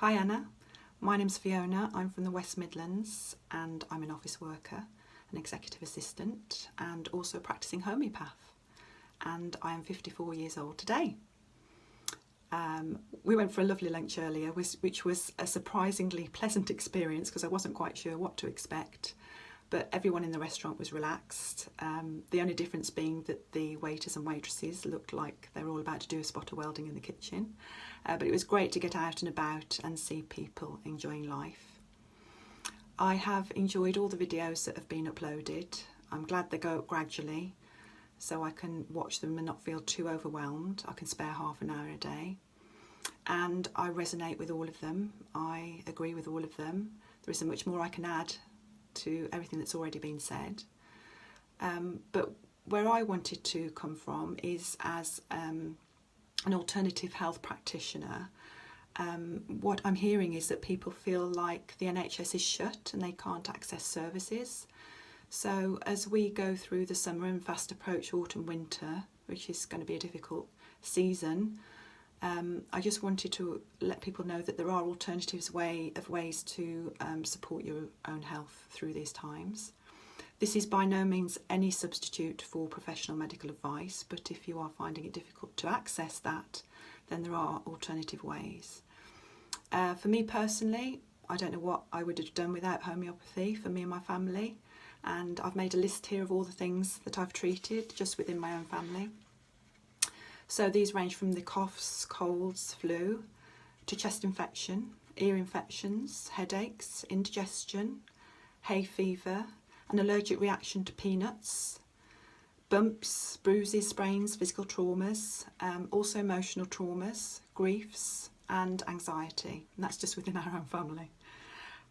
Hi Anna, my name's Fiona, I'm from the West Midlands and I'm an office worker, an executive assistant and also a practising homeopath. And I am 54 years old today. Um, we went for a lovely lunch earlier which was a surprisingly pleasant experience because I wasn't quite sure what to expect but everyone in the restaurant was relaxed. Um, the only difference being that the waiters and waitresses looked like they were all about to do a spot of welding in the kitchen. Uh, but it was great to get out and about and see people enjoying life. I have enjoyed all the videos that have been uploaded. I'm glad they go up gradually so I can watch them and not feel too overwhelmed. I can spare half an hour a day. And I resonate with all of them. I agree with all of them. There isn't much more I can add to everything that's already been said. Um, but where I wanted to come from is as um, an alternative health practitioner. Um, what I'm hearing is that people feel like the NHS is shut and they can't access services. So as we go through the summer and fast approach autumn winter, which is going to be a difficult season, um, I just wanted to let people know that there are alternatives way of ways to um, support your own health through these times. This is by no means any substitute for professional medical advice, but if you are finding it difficult to access that, then there are alternative ways. Uh, for me personally, I don't know what I would have done without homeopathy for me and my family, and I've made a list here of all the things that I've treated just within my own family. So these range from the coughs, colds, flu, to chest infection, ear infections, headaches, indigestion, hay fever, an allergic reaction to peanuts, bumps, bruises, sprains, physical traumas, um, also emotional traumas, griefs and anxiety. And that's just within our own family.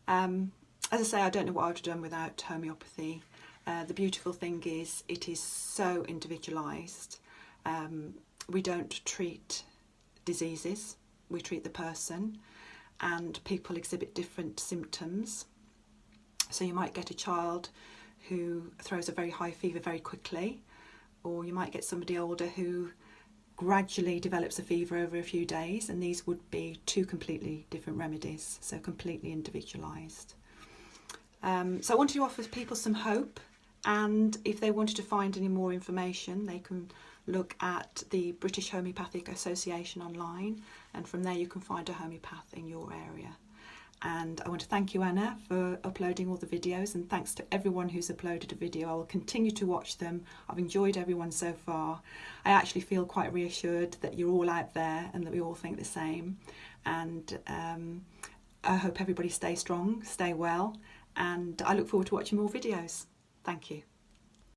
Um, as I say, I don't know what I would have done without homeopathy. Uh, the beautiful thing is it is so individualised. Um, we don't treat diseases, we treat the person and people exhibit different symptoms. So you might get a child who throws a very high fever very quickly or you might get somebody older who gradually develops a fever over a few days and these would be two completely different remedies, so completely individualised. Um, so I wanted to offer people some hope and if they wanted to find any more information they can look at the British Homeopathic Association online and from there you can find a homeopath in your area. And I want to thank you Anna for uploading all the videos and thanks to everyone who's uploaded a video. I will continue to watch them. I've enjoyed everyone so far. I actually feel quite reassured that you're all out there and that we all think the same. And um, I hope everybody stay strong, stay well and I look forward to watching more videos. Thank you.